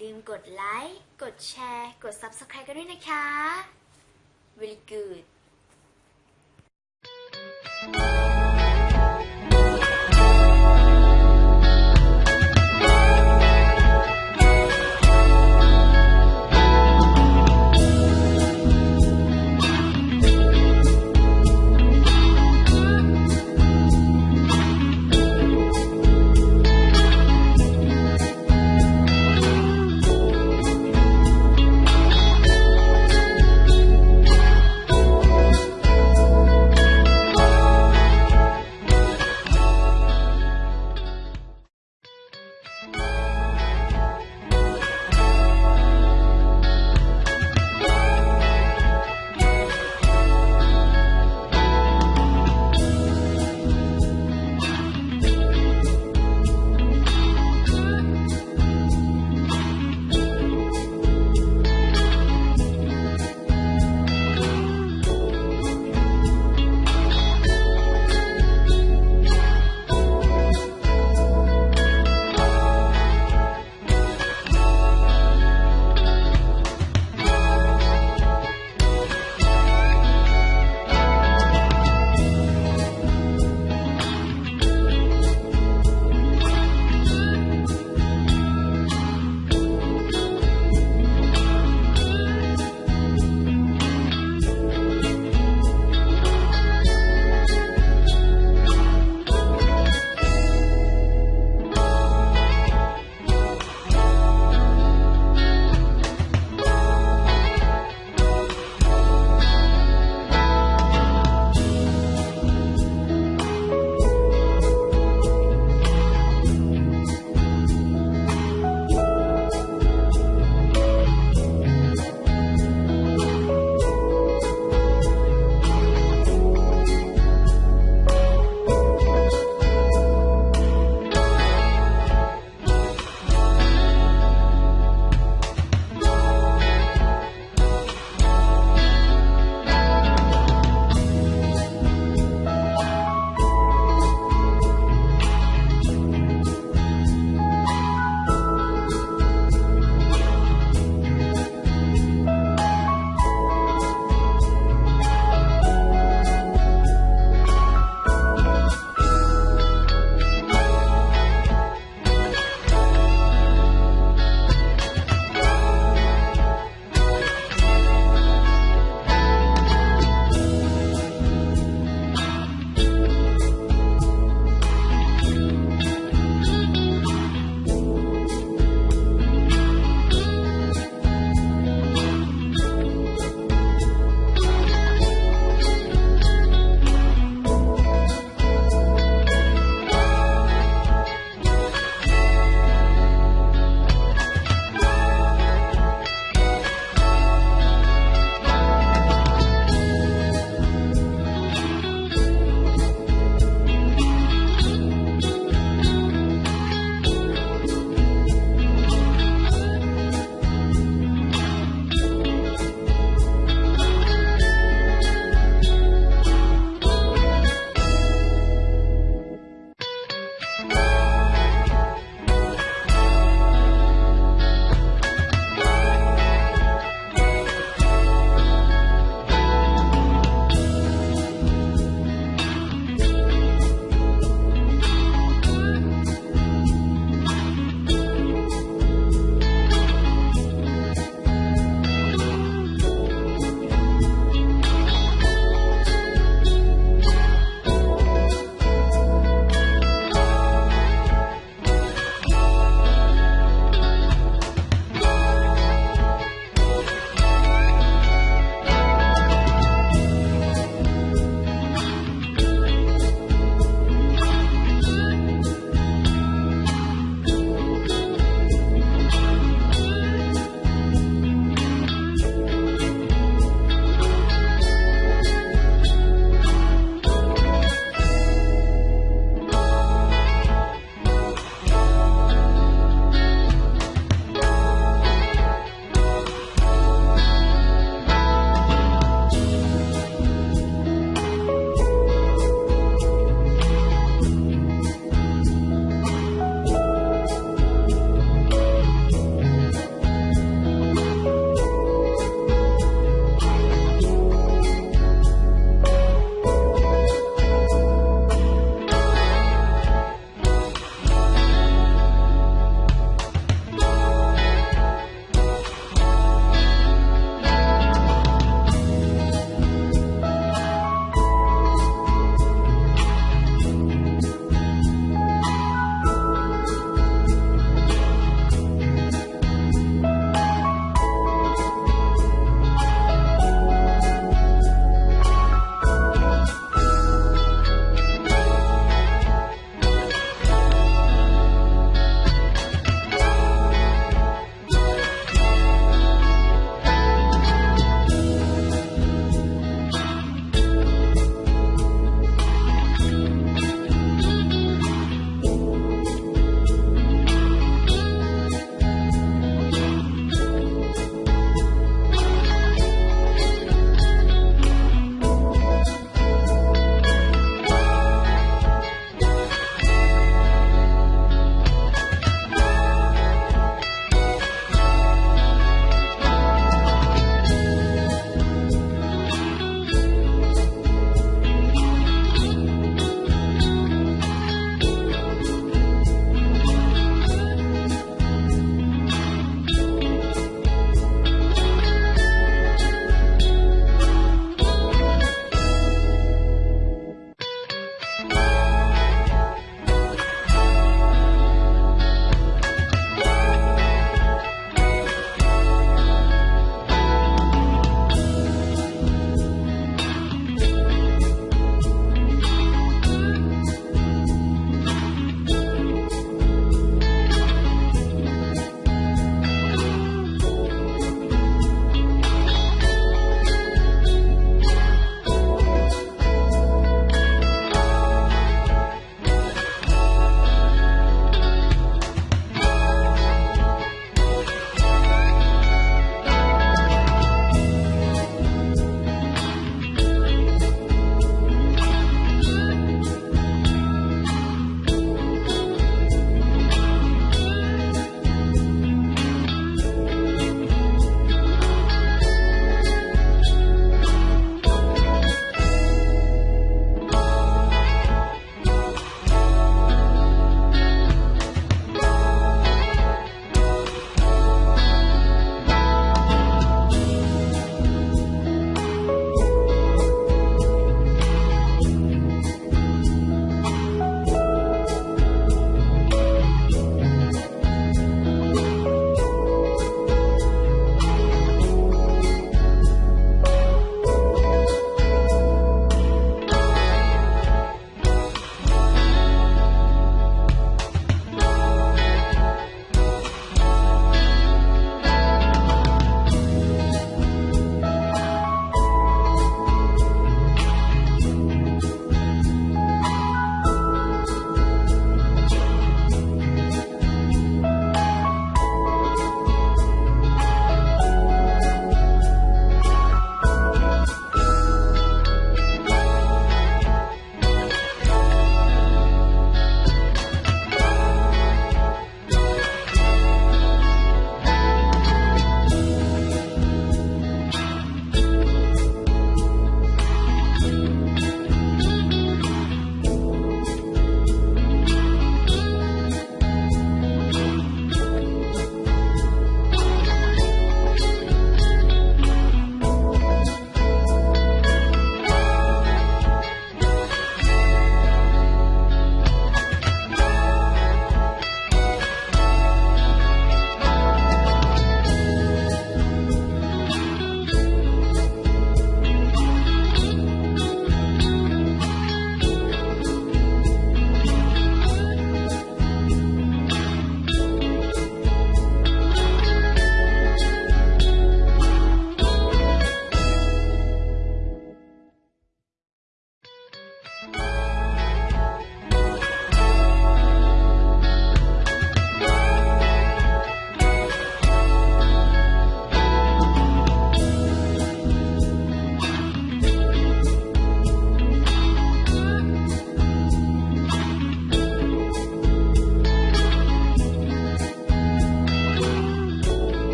ลืมกดไลค์ กดแชร์ กด Subscribe กันด้วยนะคะ Very good